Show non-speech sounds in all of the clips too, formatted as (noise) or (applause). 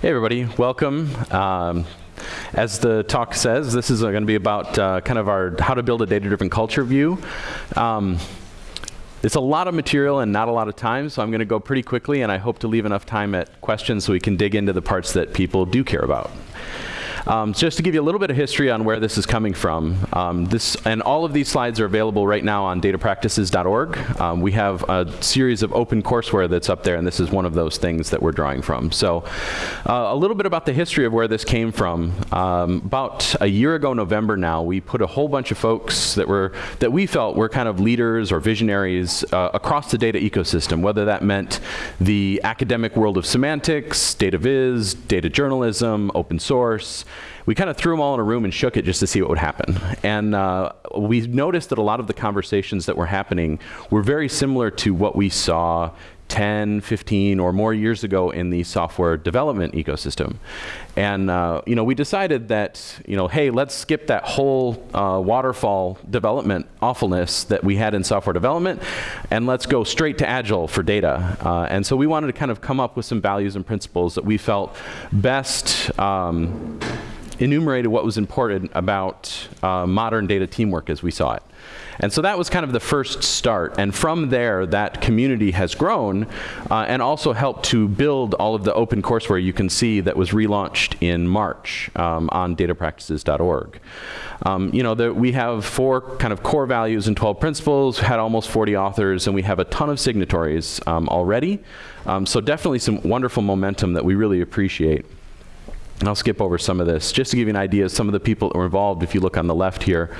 Hey everybody, welcome. Um, as the talk says, this is going to be about uh, kind of our how to build a data-driven culture view. Um, it's a lot of material and not a lot of time, so I'm going to go pretty quickly, and I hope to leave enough time at questions so we can dig into the parts that people do care about. Um, just to give you a little bit of history on where this is coming from, um, this and all of these slides are available right now on datapractices.org. Um, we have a series of open courseware that's up there, and this is one of those things that we're drawing from. So uh, a little bit about the history of where this came from. Um, about a year ago November now, we put a whole bunch of folks that were that we felt were kind of leaders or visionaries uh, across the data ecosystem, whether that meant the academic world of semantics, data viz, data journalism, open source, we kind of threw them all in a room and shook it just to see what would happen. And uh, we noticed that a lot of the conversations that were happening were very similar to what we saw 10, 15, or more years ago in the software development ecosystem. And uh, you know, we decided that, you know, hey, let's skip that whole uh, waterfall development awfulness that we had in software development, and let's go straight to Agile for data. Uh, and so we wanted to kind of come up with some values and principles that we felt best um, enumerated what was important about uh, modern data teamwork as we saw it. And so that was kind of the first start. And from there, that community has grown uh, and also helped to build all of the open courseware you can see that was relaunched in March um, on datapractices.org. Um, you know, the, we have four kind of core values and 12 principles, had almost 40 authors, and we have a ton of signatories um, already. Um, so definitely some wonderful momentum that we really appreciate. I'll skip over some of this. Just to give you an idea of some of the people that were involved, if you look on the left here,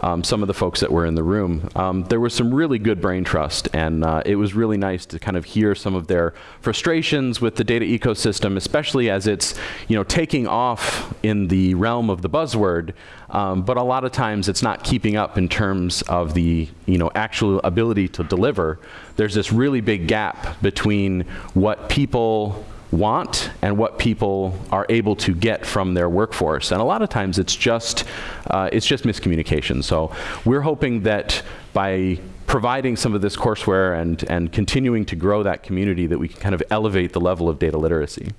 um, some of the folks that were in the room, um, there was some really good brain trust, and uh, it was really nice to kind of hear some of their frustrations with the data ecosystem, especially as it's you know, taking off in the realm of the buzzword, um, but a lot of times it's not keeping up in terms of the you know, actual ability to deliver. There's this really big gap between what people want and what people are able to get from their workforce. And a lot of times it's just, uh, it's just miscommunication. So we're hoping that by providing some of this courseware and, and continuing to grow that community that we can kind of elevate the level of data literacy.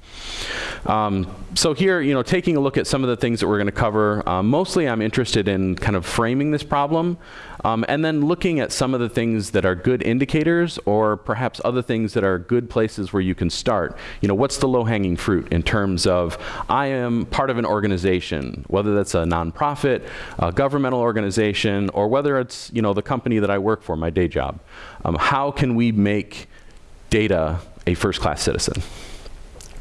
Um, so here, you know, taking a look at some of the things that we're going to cover, um, mostly I'm interested in kind of framing this problem um, and then looking at some of the things that are good indicators or perhaps other things that are good places where you can start. You know, what's the low-hanging fruit in terms of I am part of an organization, whether that's a nonprofit, a governmental organization, or whether it's, you know, the company that I work for, my day job. Um, how can we make data a first-class citizen?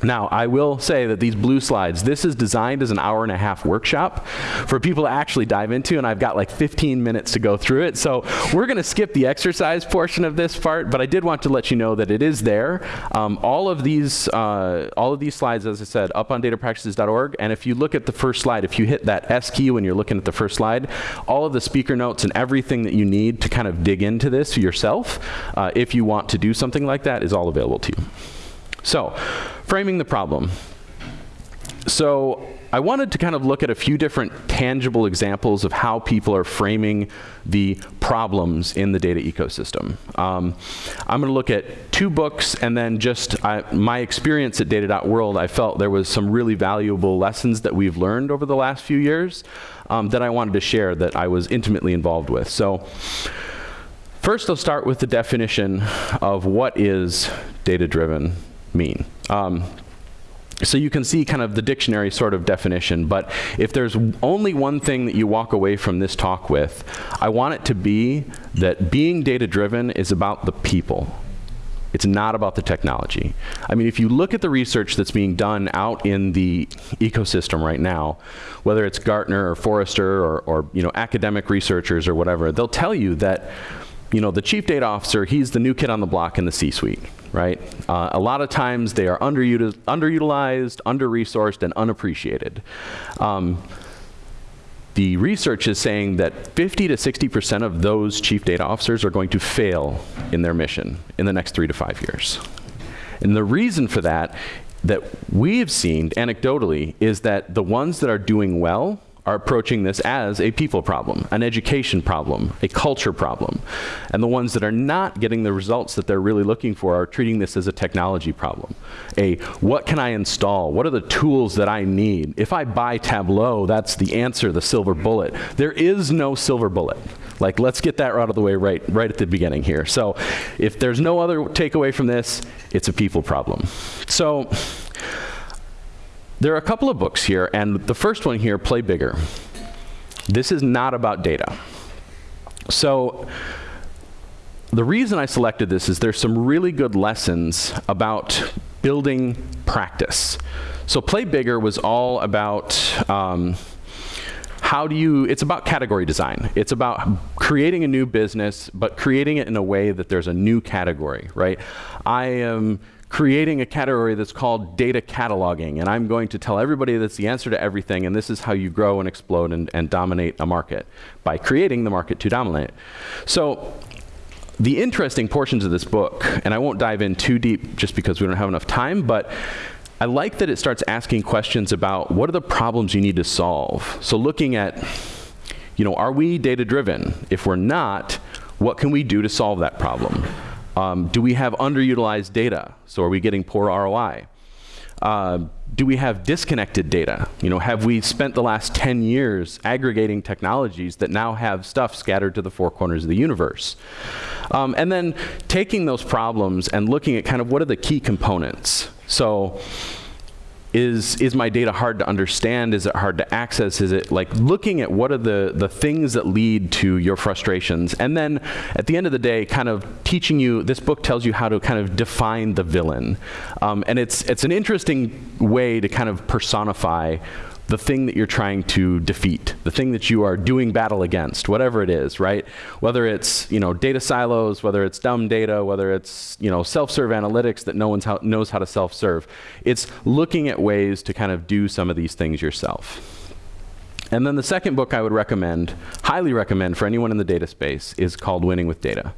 Now, I will say that these blue slides, this is designed as an hour and a half workshop for people to actually dive into, and I've got like 15 minutes to go through it. So we're going to skip the exercise portion of this part, but I did want to let you know that it is there. Um, all of these, uh, all of these slides, as I said, up on datapractices.org, and if you look at the first slide, if you hit that S key when you're looking at the first slide, all of the speaker notes and everything that you need to kind of dig into this yourself, uh, if you want to do something like that, is all available to you. So, framing the problem. So, I wanted to kind of look at a few different tangible examples of how people are framing the problems in the data ecosystem. Um, I'm going to look at two books and then just I, my experience at data.world, I felt there was some really valuable lessons that we've learned over the last few years um, that I wanted to share that I was intimately involved with. So first I'll start with the definition of what is data-driven mean. Um, so you can see kind of the dictionary sort of definition, but if there's only one thing that you walk away from this talk with, I want it to be that being data-driven is about the people. It's not about the technology. I mean, if you look at the research that's being done out in the ecosystem right now, whether it's Gartner or Forrester or, or you know, academic researchers or whatever, they'll tell you that you know, the chief data officer, he's the new kid on the block in the C-suite, right? Uh, a lot of times they are underutil underutilized, under-resourced, and unappreciated. Um, the research is saying that 50 to 60% of those chief data officers are going to fail in their mission in the next three to five years. And the reason for that, that we've seen anecdotally, is that the ones that are doing well are approaching this as a people problem, an education problem, a culture problem. And the ones that are not getting the results that they're really looking for are treating this as a technology problem. A, what can I install? What are the tools that I need? If I buy Tableau, that's the answer, the silver bullet. There is no silver bullet. Like, let's get that out of the way right, right at the beginning here. So if there's no other takeaway from this, it's a people problem. So there are a couple of books here, and the first one here, Play Bigger. This is not about data. So the reason I selected this is there's some really good lessons about building practice. So Play Bigger was all about um, how do you, it's about category design. It's about creating a new business, but creating it in a way that there's a new category, right? I am creating a category that's called data cataloging, and I'm going to tell everybody that's the answer to everything, and this is how you grow and explode and, and dominate a market, by creating the market to dominate. So the interesting portions of this book, and I won't dive in too deep just because we don't have enough time, but I like that it starts asking questions about what are the problems you need to solve. So looking at, you know, are we data driven? If we're not, what can we do to solve that problem? Um, do we have underutilized data? So are we getting poor ROI? Uh, do we have disconnected data? You know, have we spent the last 10 years aggregating technologies that now have stuff scattered to the four corners of the universe? Um, and then taking those problems and looking at kind of what are the key components. So is, is my data hard to understand? Is it hard to access? Is it like looking at what are the, the things that lead to your frustrations? And then at the end of the day, kind of teaching you, this book tells you how to kind of define the villain. Um, and it's, it's an interesting way to kind of personify the thing that you're trying to defeat, the thing that you are doing battle against, whatever it is, right? Whether it's, you know, data silos, whether it's dumb data, whether it's, you know, self-serve analytics that no one knows how to self-serve. It's looking at ways to kind of do some of these things yourself. And then the second book I would recommend, highly recommend for anyone in the data space, is called Winning with Data.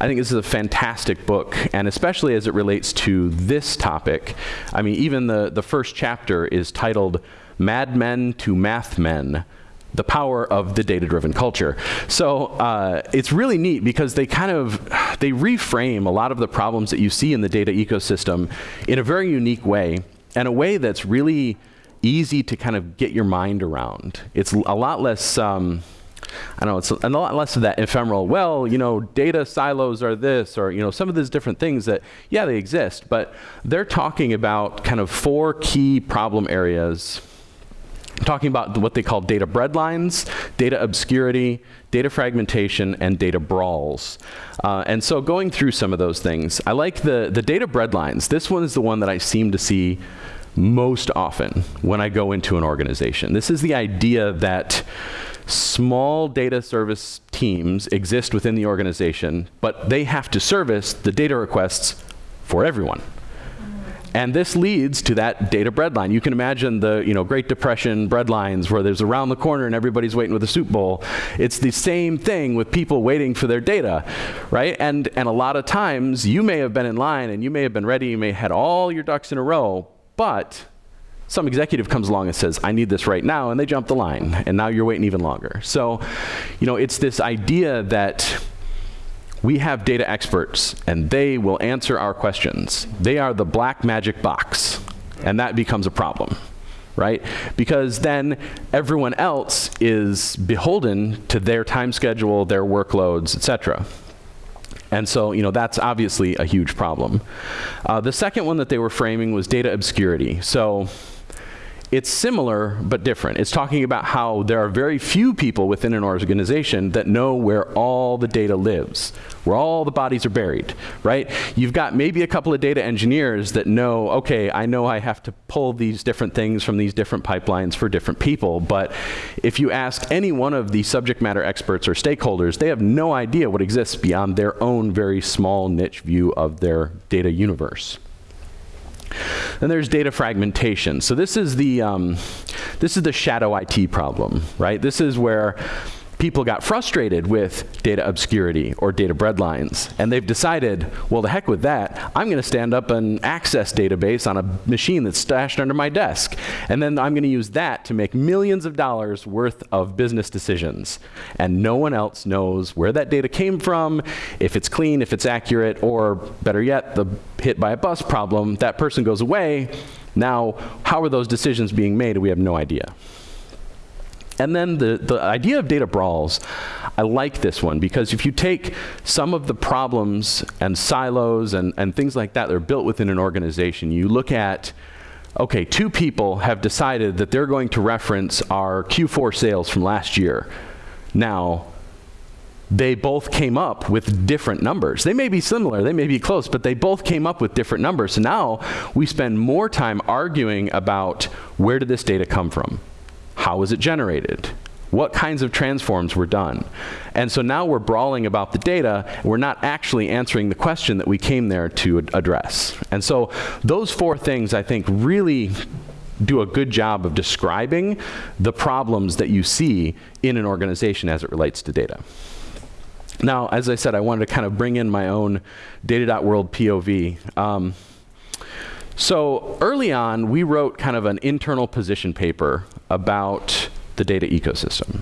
I think this is a fantastic book, and especially as it relates to this topic. I mean, even the, the first chapter is titled madmen to mathmen, the power of the data-driven culture. So uh, it's really neat because they kind of, they reframe a lot of the problems that you see in the data ecosystem in a very unique way, and a way that's really easy to kind of get your mind around. It's a lot less, um, I don't know it's a, a lot less of that ephemeral, well, you know, data silos are this, or, you know, some of these different things that, yeah, they exist, but they're talking about kind of four key problem areas talking about what they call data breadlines, data obscurity, data fragmentation, and data brawls. Uh, and so going through some of those things, I like the, the data breadlines. This one is the one that I seem to see most often when I go into an organization. This is the idea that small data service teams exist within the organization, but they have to service the data requests for everyone. And this leads to that data breadline. You can imagine the you know, Great Depression breadlines where there's around the corner and everybody's waiting with a soup bowl. It's the same thing with people waiting for their data, right? And, and a lot of times you may have been in line and you may have been ready, you may have had all your ducks in a row, but some executive comes along and says, I need this right now, and they jump the line, and now you're waiting even longer. So, you know, it's this idea that we have data experts, and they will answer our questions. They are the black magic box, and that becomes a problem, right? Because then everyone else is beholden to their time schedule, their workloads, et cetera. And so, you know, that's obviously a huge problem. Uh, the second one that they were framing was data obscurity. So it's similar but different. It's talking about how there are very few people within an organization that know where all the data lives, where all the bodies are buried, right? You've got maybe a couple of data engineers that know, okay, I know I have to pull these different things from these different pipelines for different people, but if you ask any one of the subject matter experts or stakeholders, they have no idea what exists beyond their own very small niche view of their data universe. Then there's data fragmentation. So this is the um, this is the shadow IT problem, right? This is where people got frustrated with data obscurity or data breadlines, and they've decided, well, the heck with that, I'm going to stand up an access database on a machine that's stashed under my desk, and then I'm going to use that to make millions of dollars worth of business decisions. And no one else knows where that data came from, if it's clean, if it's accurate, or better yet, the hit by a bus problem, that person goes away. Now, how are those decisions being made? We have no idea. And then the, the idea of data brawls, I like this one because if you take some of the problems and silos and, and things like that that are built within an organization, you look at, okay, two people have decided that they're going to reference our Q4 sales from last year. Now, they both came up with different numbers. They may be similar, they may be close, but they both came up with different numbers. So now we spend more time arguing about where did this data come from? How was it generated? What kinds of transforms were done? And so now we're brawling about the data, we're not actually answering the question that we came there to ad address. And so those four things, I think, really do a good job of describing the problems that you see in an organization as it relates to data. Now, as I said, I wanted to kind of bring in my own data.world POV. Um, so early on, we wrote kind of an internal position paper about the data ecosystem.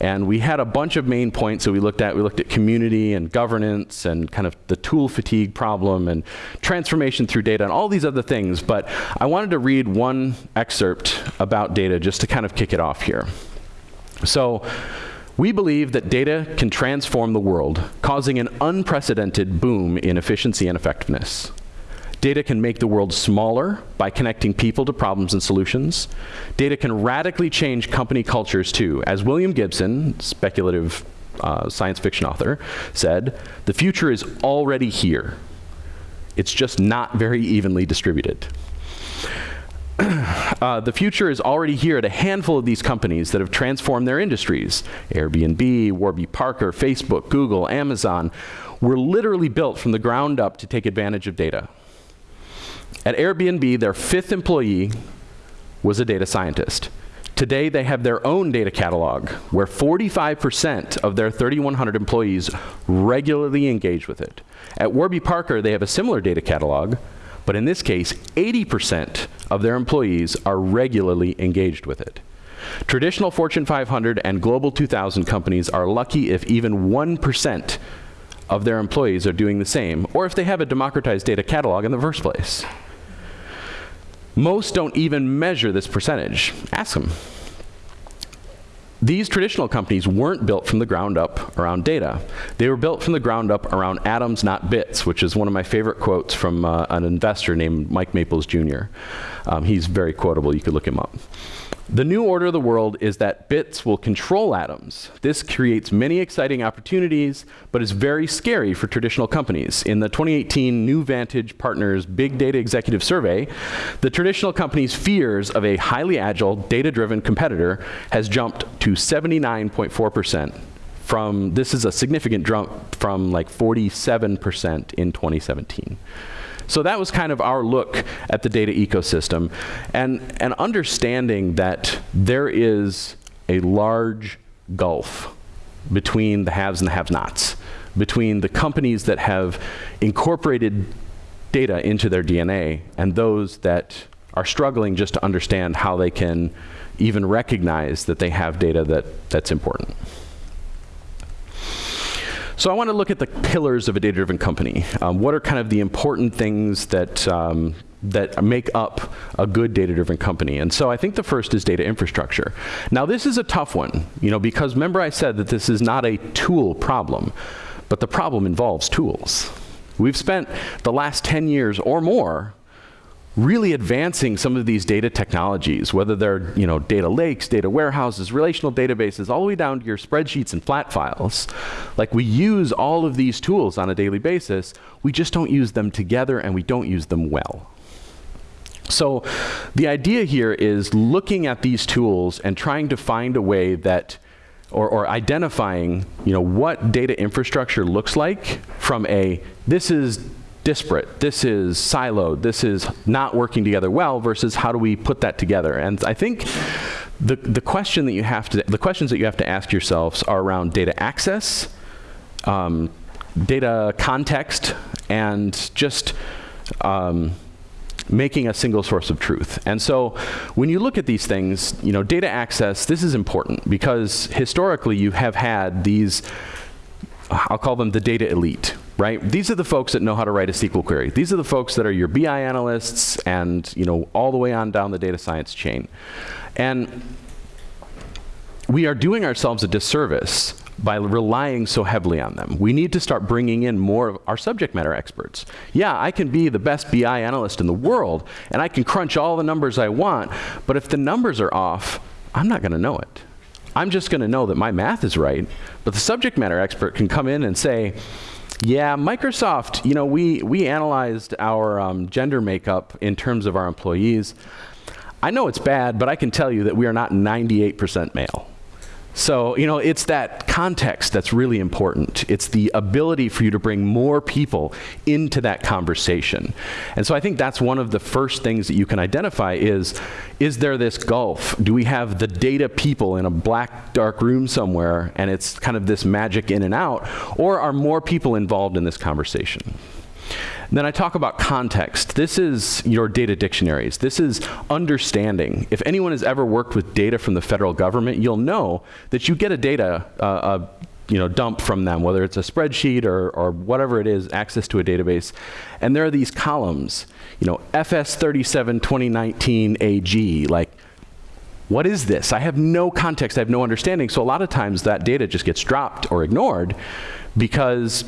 And we had a bunch of main points that we looked at. We looked at community and governance and kind of the tool fatigue problem and transformation through data and all these other things. But I wanted to read one excerpt about data just to kind of kick it off here. So we believe that data can transform the world, causing an unprecedented boom in efficiency and effectiveness. Data can make the world smaller by connecting people to problems and solutions. Data can radically change company cultures too. As William Gibson, speculative uh, science fiction author, said, the future is already here. It's just not very evenly distributed. (clears throat) Uh, the future is already here at a handful of these companies that have transformed their industries. Airbnb, Warby Parker, Facebook, Google, Amazon were literally built from the ground up to take advantage of data. At Airbnb, their fifth employee was a data scientist. Today, they have their own data catalog where 45% of their 3,100 employees regularly engage with it. At Warby Parker, they have a similar data catalog, but in this case, 80% of their employees are regularly engaged with it. Traditional Fortune 500 and Global 2000 companies are lucky if even 1% of their employees are doing the same, or if they have a democratized data catalog in the first place. Most don't even measure this percentage. Ask them. These traditional companies weren't built from the ground up around data. They were built from the ground up around atoms, not bits, which is one of my favorite quotes from uh, an investor named Mike Maples Jr. Um, he's very quotable. You could look him up. The new order of the world is that bits will control atoms. This creates many exciting opportunities, but is very scary for traditional companies. In the 2018 New Vantage Partners Big Data Executive Survey, the traditional company's fears of a highly agile, data-driven competitor has jumped to 79.4% from, this is a significant jump from like 47% in 2017. So that was kind of our look at the data ecosystem and, and understanding that there is a large gulf between the haves and the have-nots, between the companies that have incorporated data into their DNA and those that are struggling just to understand how they can even recognize that they have data that, that's important. So I want to look at the pillars of a data-driven company. Um, what are kind of the important things that, um, that make up a good data-driven company? And so I think the first is data infrastructure. Now this is a tough one, you know, because remember I said that this is not a tool problem, but the problem involves tools. We've spent the last 10 years or more really advancing some of these data technologies, whether they're you know, data lakes, data warehouses, relational databases, all the way down to your spreadsheets and flat files. Like we use all of these tools on a daily basis, we just don't use them together and we don't use them well. So the idea here is looking at these tools and trying to find a way that or, or, identifying you know, what data infrastructure looks like from a, this is disparate, this is siloed, this is not working together well versus how do we put that together. And I think the, the question that you have to, the questions that you have to ask yourselves are around data access, um, data context, and just um, making a single source of truth. And so when you look at these things, you know, data access, this is important because historically you have had these, I'll call them the data elite, right? These are the folks that know how to write a SQL query. These are the folks that are your BI analysts and, you know, all the way on down the data science chain. And we are doing ourselves a disservice by relying so heavily on them. We need to start bringing in more of our subject matter experts. Yeah, I can be the best BI analyst in the world, and I can crunch all the numbers I want, but if the numbers are off, I'm not going to know it. I'm just going to know that my math is right, but the subject matter expert can come in and say, yeah, Microsoft, you know, we, we analyzed our um, gender makeup in terms of our employees. I know it's bad, but I can tell you that we are not 98% male. So, you know, it's that context that's really important. It's the ability for you to bring more people into that conversation. And so I think that's one of the first things that you can identify is, is there this gulf? Do we have the data people in a black, dark room somewhere and it's kind of this magic in and out? Or are more people involved in this conversation? Then I talk about context. This is your data dictionaries. This is understanding. If anyone has ever worked with data from the federal government, you'll know that you get a data uh, uh, you know, dump from them, whether it's a spreadsheet or, or whatever it is, access to a database. And there are these columns, you know, FS37 2019 AG, like, what is this? I have no context, I have no understanding. So a lot of times that data just gets dropped or ignored because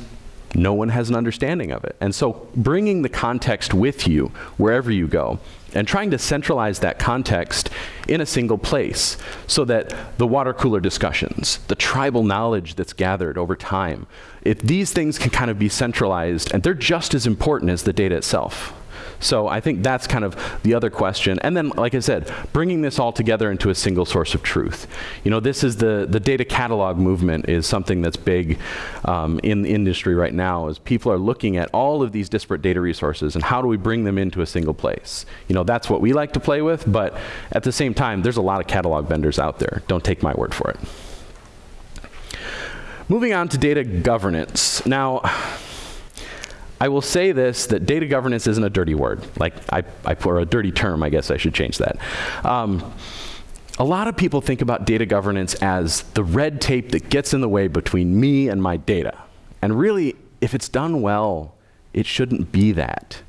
no one has an understanding of it. And so bringing the context with you wherever you go and trying to centralize that context in a single place so that the water cooler discussions, the tribal knowledge that's gathered over time, if these things can kind of be centralized and they're just as important as the data itself. So I think that's kind of the other question. And then, like I said, bringing this all together into a single source of truth. You know, this is the, the data catalog movement is something that's big um, in the industry right now as people are looking at all of these disparate data resources and how do we bring them into a single place. You know, that's what we like to play with, but at the same time, there's a lot of catalog vendors out there. Don't take my word for it. Moving on to data governance. Now, I will say this, that data governance isn't a dirty word. Like, I, I, or a dirty term, I guess I should change that. Um, a lot of people think about data governance as the red tape that gets in the way between me and my data. And really, if it's done well, it shouldn't be that.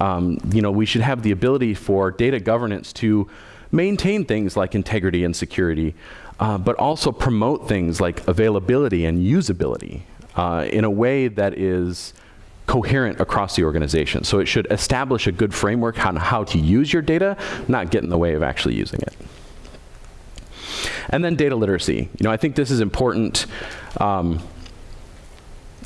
Um, you know, we should have the ability for data governance to maintain things like integrity and security, uh, but also promote things like availability and usability uh, in a way that is coherent across the organization. So it should establish a good framework on how to use your data, not get in the way of actually using it. And then data literacy. You know, I think this is important. Um,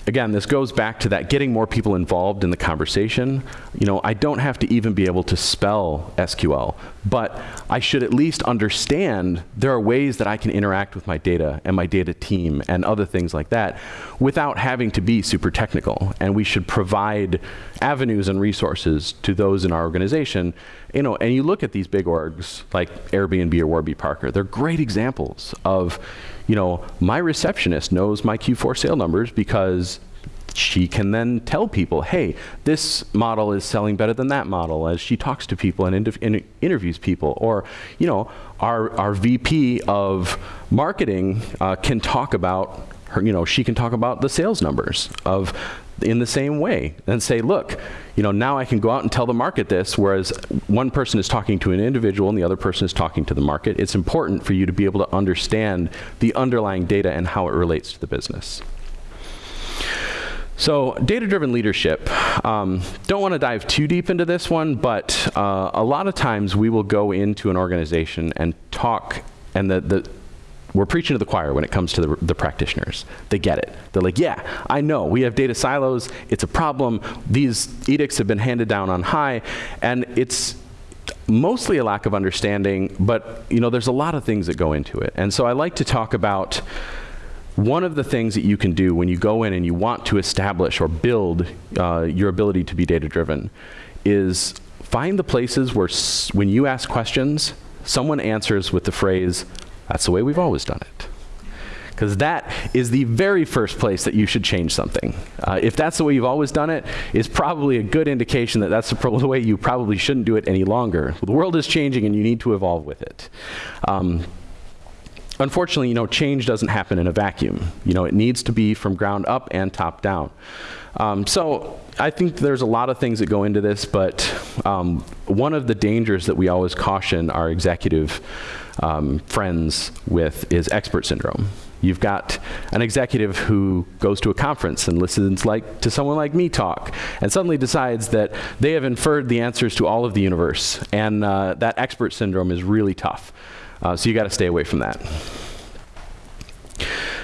again, this goes back to that getting more people involved in the conversation. You know, I don't have to even be able to spell SQL, but I should at least understand there are ways that I can interact with my data and my data team and other things like that without having to be super technical. And we should provide avenues and resources to those in our organization. You know, and you look at these big orgs like Airbnb or Warby Parker, they're great examples of, you know, my receptionist knows my Q4 sale numbers because she can then tell people, hey, this model is selling better than that model as she talks to people and in interviews people. Or, you know, our, our VP of marketing uh, can talk about her, you know, she can talk about the sales numbers of in the same way and say, look, you know, now I can go out and tell the market this, whereas one person is talking to an individual and the other person is talking to the market. It's important for you to be able to understand the underlying data and how it relates to the business. So data-driven leadership, um, don't want to dive too deep into this one, but uh, a lot of times we will go into an organization and talk, and the, the we're preaching to the choir when it comes to the, the, practitioners. They get it. They're like, yeah, I know, we have data silos, it's a problem, these edicts have been handed down on high, and it's mostly a lack of understanding, but you know, there's a lot of things that go into it. And so I like to talk about one of the things that you can do when you go in and you want to establish or build uh, your ability to be data driven is find the places where when you ask questions, someone answers with the phrase, that's the way we've always done it. Because that is the very first place that you should change something. Uh, if that's the way you've always done it, is probably a good indication that that's the, (laughs) the, way you probably shouldn't do it any longer. The world is changing and you need to evolve with it. Um, unfortunately, you know, change doesn't happen in a vacuum. You know, it needs to be from ground up and top down. Um, so I think there's a lot of things that go into this, but um, one of the dangers that we always caution our executive um, friends with is expert syndrome. You've got an executive who goes to a conference and listens like to someone like me talk and suddenly decides that they have inferred the answers to all of the universe. And uh, that expert syndrome is really tough. Uh, so you got to stay away from that.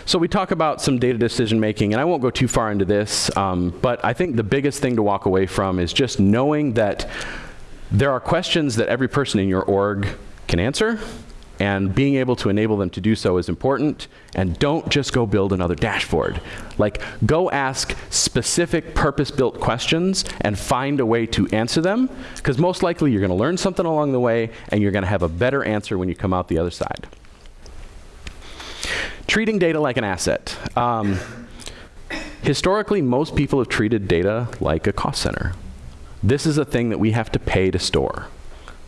So we talk about some data decision making, and I won't go too far into this, um, but I think the biggest thing to walk away from is just knowing that there are questions that every person in your org can answer, and being able to enable them to do so is important. And don't just go build another dashboard. Like, go ask specific purpose-built questions and find a way to answer them, because most likely you're going to learn something along the way, and you're going to have a better answer when you come out the other side. Treating data like an asset. Um, historically, most people have treated data like a cost center. This is a thing that we have to pay to store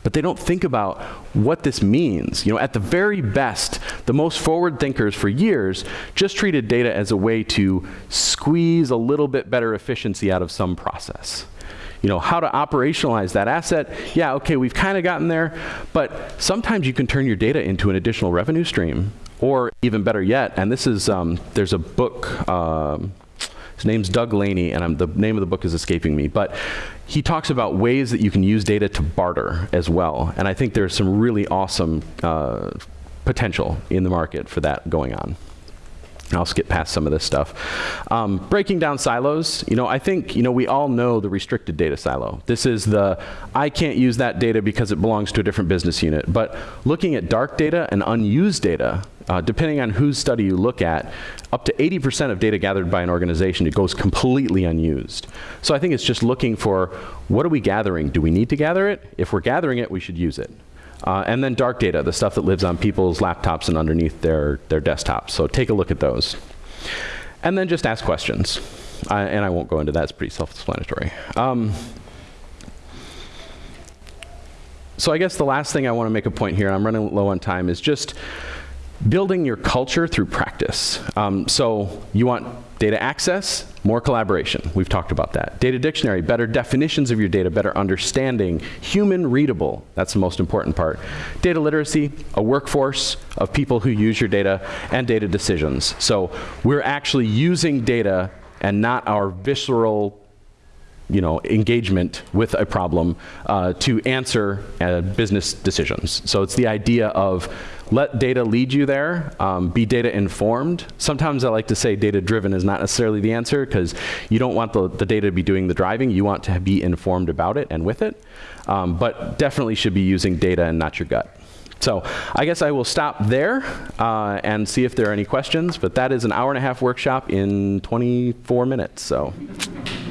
but they don't think about what this means. You know, at the very best, the most forward thinkers for years just treated data as a way to squeeze a little bit better efficiency out of some process. You know, how to operationalize that asset, yeah, okay, we've kind of gotten there, but sometimes you can turn your data into an additional revenue stream, or even better yet, and this is, um, there's a book, um, his name's Doug Laney, and I'm, the name of the book is escaping me. But he talks about ways that you can use data to barter as well. And I think there's some really awesome uh, potential in the market for that going on. I'll skip past some of this stuff. Um, breaking down silos, you know, I think, you know, we all know the restricted data silo. This is the, I can't use that data because it belongs to a different business unit. But looking at dark data and unused data, uh, depending on whose study you look at, up to 80% of data gathered by an organization, it goes completely unused. So I think it's just looking for, what are we gathering? Do we need to gather it? If we're gathering it, we should use it. Uh, and then dark data, the stuff that lives on people's laptops and underneath their, their desktops. So take a look at those. And then just ask questions. I, and I won't go into that, it's pretty self-explanatory. Um, so I guess the last thing I want to make a point here, and I'm running low on time, is just building your culture through practice. Um, so you want data access, more collaboration. We've talked about that. Data dictionary, better definitions of your data, better understanding, human readable, that's the most important part. Data literacy, a workforce of people who use your data, and data decisions. So we're actually using data and not our visceral you know, engagement with a problem uh, to answer uh, business decisions. So it's the idea of let data lead you there, um, be data informed. Sometimes I like to say data driven is not necessarily the answer because you don't want the, the, data to be doing the driving, you want to be informed about it and with it. Um, but definitely should be using data and not your gut. So I guess I will stop there uh, and see if there are any questions, but that is an hour and a half workshop in 24 minutes. So.